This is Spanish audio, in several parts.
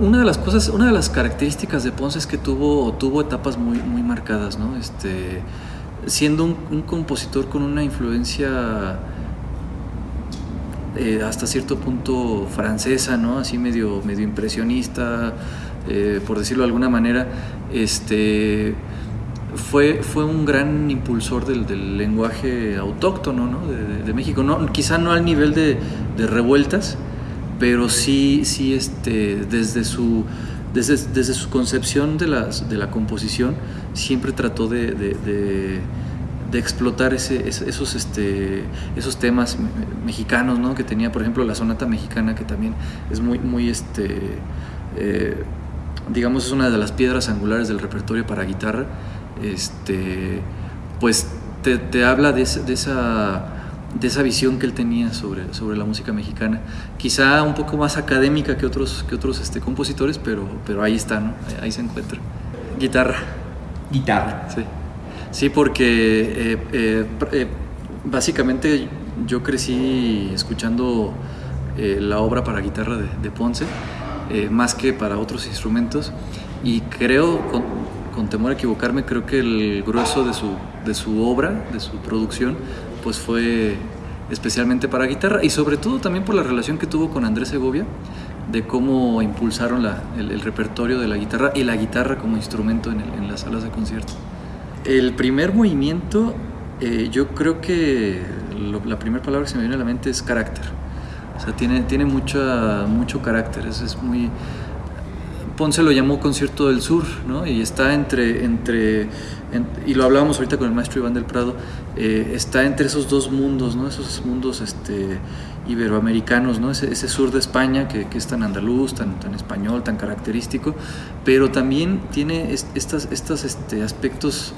una de las cosas, una de las características de Ponce es que tuvo, tuvo etapas muy, muy marcadas, ¿no? Este, siendo un, compositor con una influencia eh, hasta cierto punto francesa, ¿no? Así medio, medio impresionista, eh, por decirlo de alguna manera, este, fue, fue un gran impulsor del, lenguaje autóctono ¿no? de, México. No, quizá no al nivel de, revueltas, pero sí, sí este, desde, su, desde, desde su concepción de, las, de la composición, siempre trató de, explotar ese, esos, este, esos temas mexicanos, ¿no? que tenía, por ejemplo, la sonata mexicana, que también es muy, muy este, eh, digamos, es una de las piedras angulares del repertorio para guitarra, este, pues te, habla de, de esa visión que él tenía sobre, sobre la música mexicana. Quizá un poco más académica que otros, que otros este, compositores, pero, pero ahí está, ¿no? ahí, se encuentra. Guitarra. Guitarra. Sí, sí porque eh, eh, eh, básicamente yo crecí escuchando la obra para guitarra de Ponce eh, más que para otros instrumentos. Y creo, con, temor a equivocarme, creo que el grueso de su, de su obra, de su producción, pues fue especialmente para guitarra y sobre todo también por la relación que tuvo con Andrés Segovia, de cómo impulsaron la, el, repertorio de la guitarra y la guitarra como instrumento en, en las salas de concierto. El primer movimiento, eh, yo creo que la primera palabra que se me viene a la mente es carácter o sea, tiene, tiene mucha, mucho carácter, es, es muy... Ponce lo llamó Concierto del Sur, ¿no? Y está entre, entre y lo hablábamos ahorita con el maestro Iván del Prado, eh, está entre esos dos mundos, ¿no? Esos mundos este, iberoamericanos, ¿no? Ese, sur de España que, es tan andaluz, tan, tan español, tan característico, pero también tiene estas, estas este, aspectos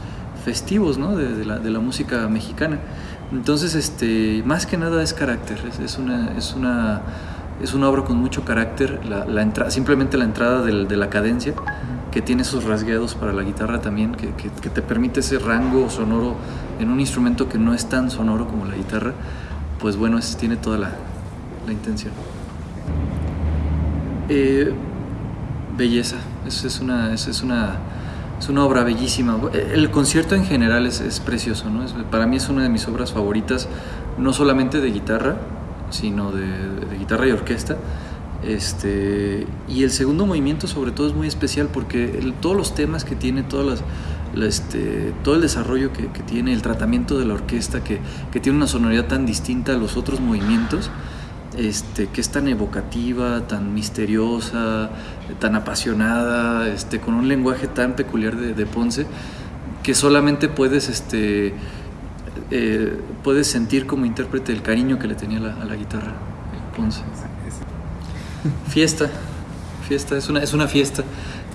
festivos, ¿no? De, de, la, de la música mexicana. Entonces, este, más que nada es carácter, es, una, es, una, es una obra con mucho carácter, la, la simplemente la entrada de la cadencia, que tiene esos rasgueados para la guitarra también, que, que, te permite ese rango sonoro en un instrumento que no es tan sonoro como la guitarra, pues bueno, es, tiene toda la, la intención. Eh, belleza, es, es, una, es, es una es una obra bellísima. El concierto en general es, precioso, ¿no? para mí es una de mis obras favoritas, no solamente de guitarra, sino de, guitarra y orquesta. Este, y el segundo movimiento sobre todo es muy especial porque todos los temas que tiene, todas las, este, todo el desarrollo que, tiene, el tratamiento de la orquesta, que, que tiene una sonoridad tan distinta a los otros movimientos, este, que es tan evocativa, tan misteriosa, tan apasionada, este, con un lenguaje tan peculiar de, Ponce, que solamente puedes, este, eh, puedes sentir como intérprete el cariño que le tenía a la guitarra Ponce. Fiesta, fiesta, es una, es una fiesta,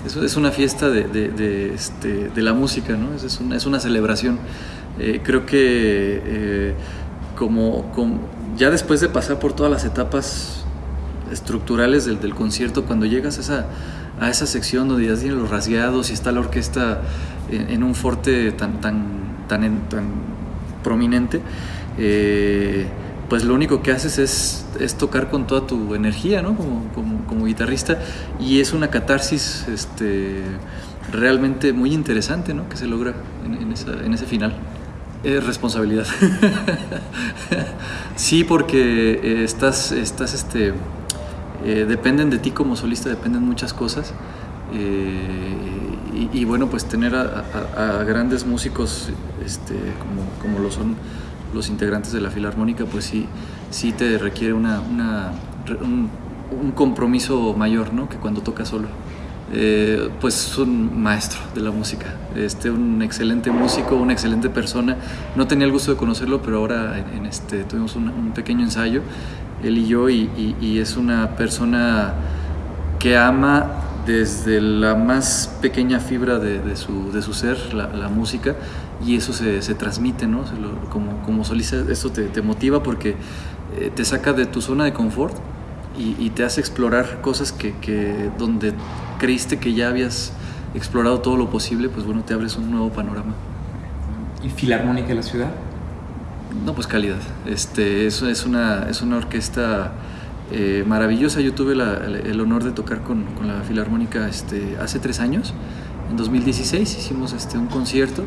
es, una fiesta de, este, de, la música, ¿no? es, una, es una celebración. Eh, creo que eh, como, como ya después de pasar por todas las etapas estructurales del, del concierto, cuando llegas a esa, a esa sección donde ya tienen los rasgueados y está la orquesta en, un forte tan, tan, tan, tan prominente, eh, pues lo único que haces es, es, tocar con toda tu energía, ¿no? Como, como, guitarrista, y es una catarsis este, realmente muy interesante, ¿no? Que se logra en, en, ese final. Es responsabilidad. sí, porque eh, estás, estás, este, eh, dependen de ti como solista, dependen muchas cosas. Y, bueno, pues tener a, grandes músicos este, como, como, lo son los integrantes de la Filarmónica, pues sí, sí te requiere una, una un, un, compromiso mayor ¿no? que cuando tocas solo. Eh, pues un maestro de la música, este, un excelente músico, una excelente persona. No tenía el gusto de conocerlo, pero ahora en, este, tuvimos un, pequeño ensayo, él y yo, y, es una persona que ama desde la más pequeña fibra de, su, de su, ser, la, música, y eso se, se transmite, ¿no? como, como solista, eso te, te motiva porque eh, te saca de tu zona de confort y, te hace explorar cosas que, que, donde creíste que ya habías explorado todo lo posible, pues bueno, te abres un nuevo panorama. ¿Y Filarmónica de la ciudad? No, pues calidad. Este, es, es, una, es una orquesta eh, maravillosa. Yo tuve el, honor de tocar con, la Filarmónica este, hace tres años, en 2016 hicimos este, un concierto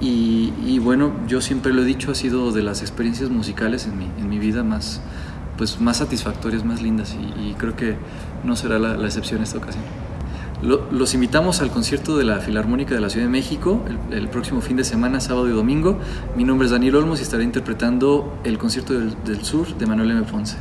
y, bueno, yo siempre lo he dicho, ha sido de las experiencias musicales en mi, vida más, pues, más satisfactorias, más lindas y, creo que no será la, la excepción esta ocasión. Lo, los invitamos al concierto de la Filarmónica de la Ciudad de México el, el, próximo fin de semana, sábado y domingo. Mi nombre es Daniel Olmos y estaré interpretando el concierto del, del Sur de Manuel M. Ponce.